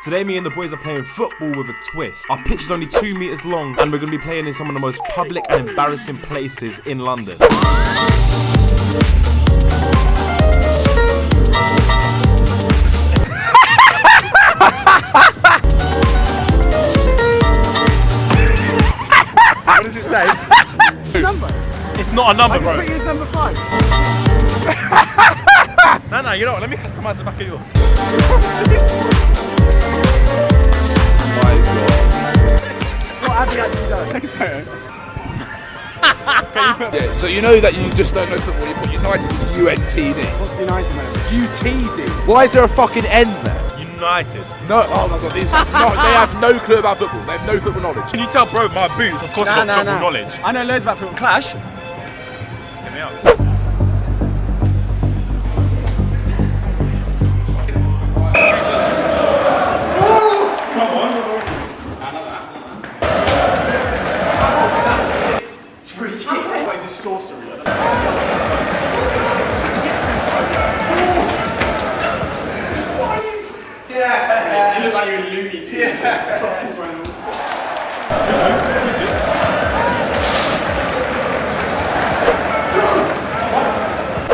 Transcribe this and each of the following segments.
Today, me and the boys are playing football with a twist. Our pitch is only two meters long, and we're going to be playing in some of the most public and embarrassing places in London. What does it say? It's not a number, bro. Put you as number five. No, no, you know what? Let me customize the back of yours. What have you actually done? Take a photo. Yeah, so you know that you just don't know football. You put United as UNTD. What's United, man? UTD. Why is there a fucking N there? United. No. Oh my god, these. no, they have no clue about football. They have no football knowledge. Can you tell, bro, my boots, of course, got football knowledge. I know loads about football. Clash.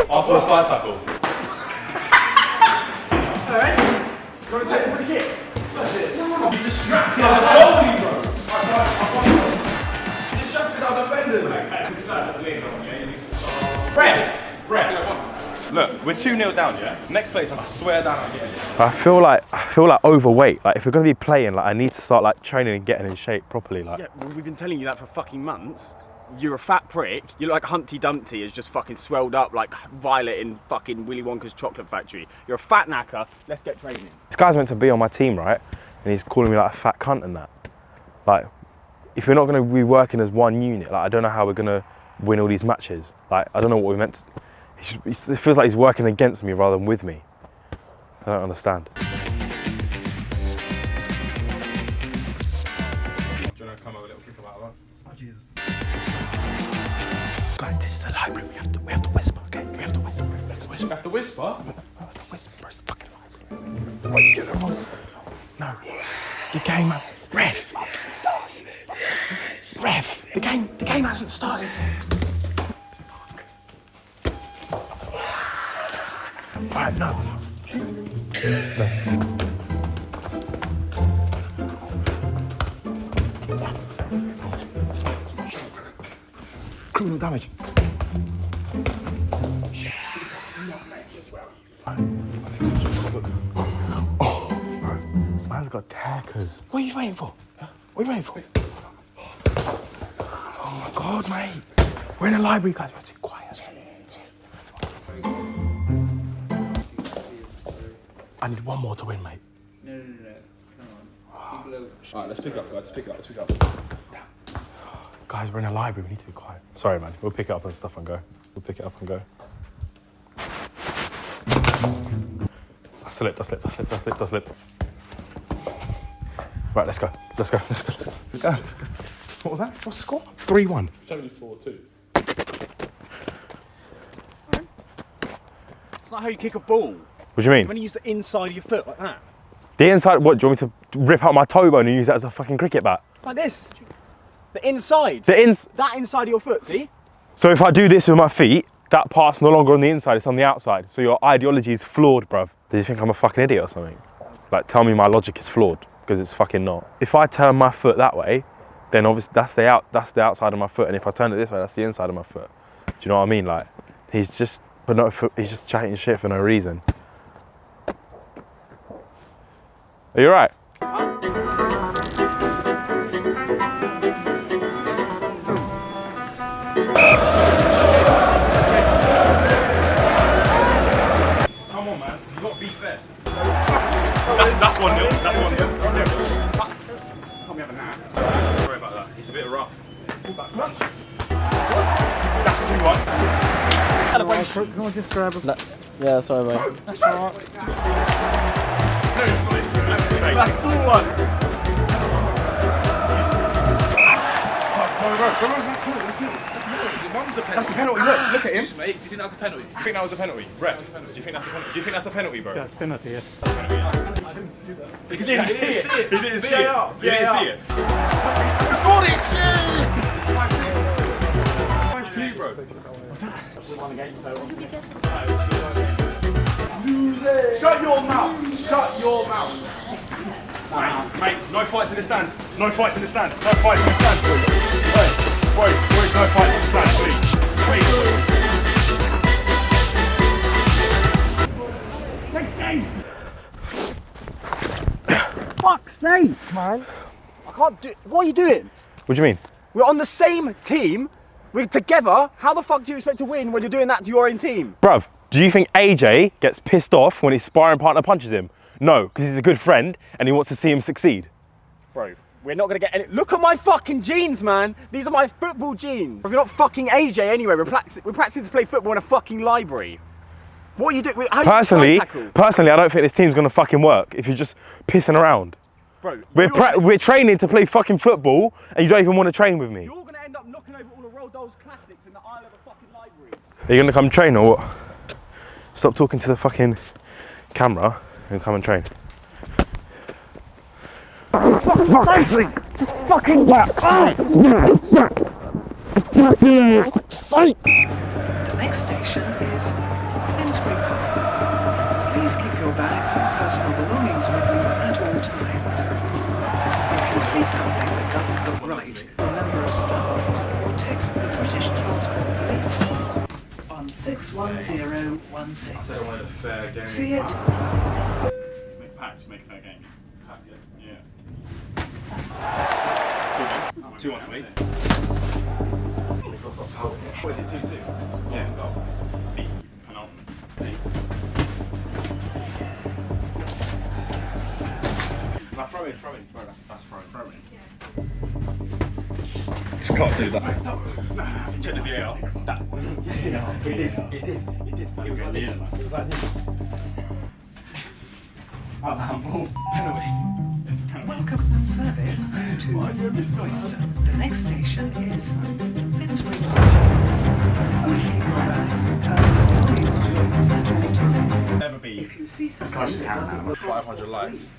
After a side tackle. Alright. You want to take me for the free kick? That's it. You distracted Ref! Ref! Look, we're 2 0 down, yeah? Next place, I swear down, I'm getting it. I feel like I feel like overweight. Like if we're gonna be playing, like I need to start like training and getting in shape properly. Like Yeah, well, we've been telling you that for fucking months. You're a fat prick. You look like Humpty Dumpty is just fucking swelled up like Violet in fucking Willy Wonka's chocolate factory. You're a fat knacker. Let's get training. this guy's meant to be on my team, right? And he's calling me like a fat cunt and that. Like, if we're not gonna be working as one unit, like I don't know how we're gonna win all these matches. Like I don't know what we meant. To, he's just- it feels like he's working against me rather than with me. I don't understand. Do you want to come have a little kick about us? Oh, Guys, this is the library. We have to we have to whisper, okay? We have to whisper. We have to whisper. You have to whisper. We have to whisper. Where's the fucking library? What you doing, No. The game, ref. Ref. The game. The game hasn't started. Right, no. Criminal damage. Oh, man's got tackers. What are you waiting for? What are you waiting for? Oh my god, mate. We're in a library, guys. I need one more to win, mate. No, no, no, no. Come on. Are... Alright, let's pick it up, guys. Let's pick it up. Let's pick it up. Guys, we're in a library. We need to be quiet. Sorry, man. We'll pick it up and stuff and go. We'll pick it up and go. I slipped, I slipped, I slipped, I slipped, I slipped. Right, let's go. Let's go. Let's go. Let's go. Let's go. Let's go. What was that? What's the score? 3 1. 74 2. It's not how you kick a ball. What do you mean? When you use the inside of your foot like that. The inside, what? Do you want me to rip out my toe bone and use that as a fucking cricket bat? Like this. The inside. The ins. that inside of your foot, see? So if I do this with my feet, that part's no longer on the inside, it's on the outside. So your ideology is flawed, bruv. Do you think I'm a fucking idiot or something? Like, tell me my logic is flawed, because it's fucking not. If I turn my foot that way, then obviously that's the out, that's the outside of my foot, and if I turn it this way, that's the inside of my foot. Do you know what I mean? Like, he's just, but no, he's just chatting shit for no reason. Are you right? Come on, man. You got to be fair. That's, that's 1 0. That's 1 0. Can't be having that. Sorry about that. It's a bit rough. That's Sanchez. That's 2 1. Someone just grab a... Yeah, sorry, mate. That's 4 1. Mum's a penalty. That's a penalty. Look, look at him. Mate, do you think that's a penalty? Do you think that was a penalty? Ref, do you think that's a penalty? Do you think that's a penalty, bro? That's penalty, yes. He didn't see it. He didn't see it. He didn't see it. Record it! Five two, bro. Shut your mouth! Shut your mouth! Mate, mate, no fights in the stands. No fights in the stands. No fights in the stands, boys. Boys, boys, boys, no fights in the stands, please. Please, boys. Fuck's sake, man. I can't do. What are you doing? What do you mean? We're on the same team. We're together. How the fuck do you expect to win when you're doing that to your own team? Bruv, do you think AJ gets pissed off when his sparring partner punches him? No, because he's a good friend and he wants to see him succeed. Bro, we're not gonna get any. Look at my fucking jeans, man. These are my football jeans. If you're not fucking AJ anyway, we're, practic- we're practicing to play football in a fucking library. What are you doing? How do you Personally, personally, I don't think this team's gonna fucking work if you're just pissing around. bro, We're we're training to play fucking football and you don't even want to train with me. you're gonna end up knocking over all the Roald Dahl's classics in the aisle of the fucking library. Are you gonna come train or what? Stop talking to the fucking camera and come and train. Fucking back! The next station is Finsbury Park. Please keep your bags and personal belongings with you at all times. If you see something that doesn't look right, on 61016. See it. Make packs, make fair game. Pack, yeah. yeah. Two one to me. What is it, two two? Yeah. Oh, it's me. Penalty. Me. Now throw in, throw in. Bro, that's, that's throw in, throw in. Just can't do that. No, no, check the VAR. That. Yeah, it did. It did. It did. It was like this. It was like this. That was a handball. Penalty. It's a penalty. Welcome service to Royston. The next station is Finsbury Park. Please keep your bags and personal belongings with you at all times. Never be. If you see something that doesn't look 500 likes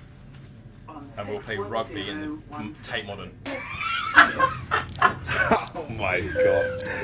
and we'll play rugby in 61016. Tate Modern. oh my god.